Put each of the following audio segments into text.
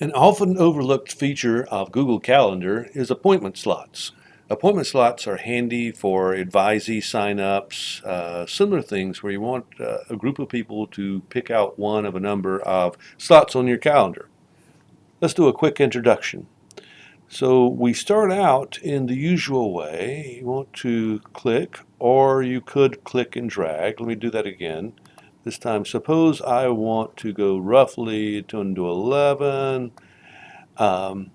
An often overlooked feature of Google Calendar is appointment slots. Appointment slots are handy for advisee signups, uh, similar things where you want uh, a group of people to pick out one of a number of slots on your calendar. Let's do a quick introduction. So we start out in the usual way. You want to click, or you could click and drag. Let me do that again. This time, suppose I want to go roughly 10 to 11. Um,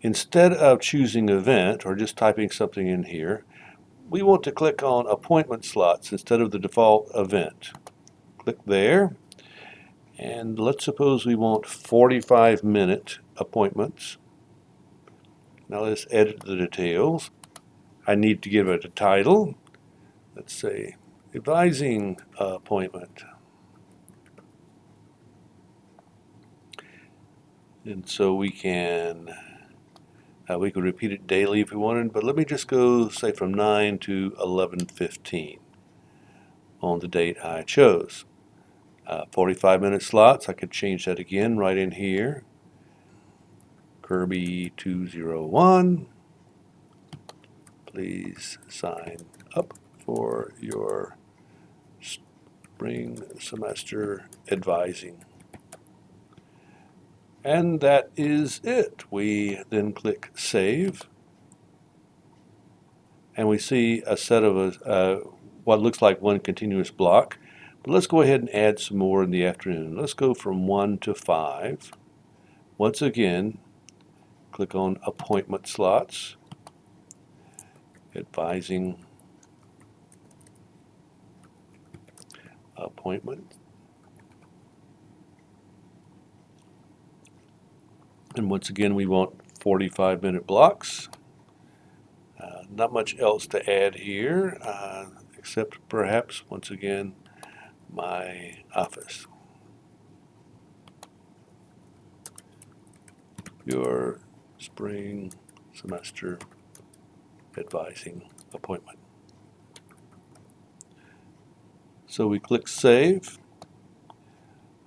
instead of choosing event or just typing something in here, we want to click on appointment slots instead of the default event. Click there. And let's suppose we want 45 minute appointments. Now let's edit the details. I need to give it a title. Let's say advising appointment. And so we can, uh, we could repeat it daily if we wanted, but let me just go say from 9 to 11.15 on the date I chose. Uh, 45 minute slots, I could change that again right in here. Kirby 201, please sign up for your spring semester advising. And that is it. We then click Save. And we see a set of a, uh, what looks like one continuous block. But let's go ahead and add some more in the afternoon. Let's go from 1 to 5. Once again, click on Appointment Slots, Advising Appointment. And once again, we want 45 minute blocks. Uh, not much else to add here, uh, except perhaps, once again, my office. Your spring semester advising appointment. So we click Save,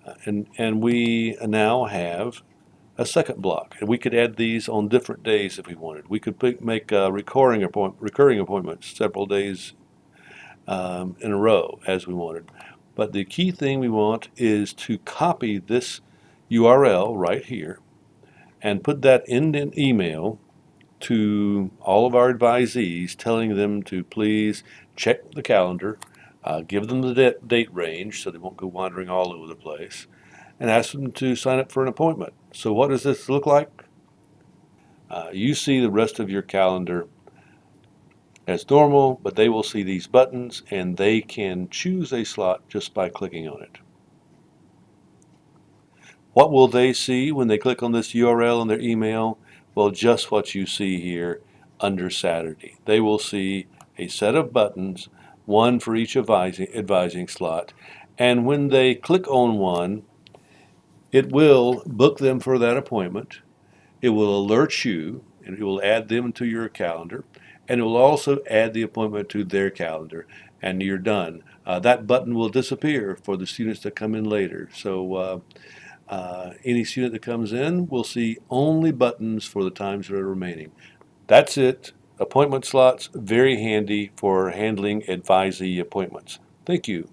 uh, and, and we now have a second block. And we could add these on different days if we wanted. We could make uh, recurring, appoint recurring appointments several days um, in a row as we wanted. But the key thing we want is to copy this URL right here and put that in an email to all of our advisees telling them to please check the calendar, uh, give them the date range so they won't go wandering all over the place, and ask them to sign up for an appointment. So what does this look like? Uh, you see the rest of your calendar as normal, but they will see these buttons and they can choose a slot just by clicking on it. What will they see when they click on this URL in their email? Well, just what you see here under Saturday. They will see a set of buttons, one for each advising, advising slot, and when they click on one, it will book them for that appointment. It will alert you, and it will add them to your calendar, and it will also add the appointment to their calendar, and you're done. Uh, that button will disappear for the students that come in later. So uh, uh, any student that comes in will see only buttons for the times that are remaining. That's it. Appointment slots, very handy for handling advisee appointments. Thank you.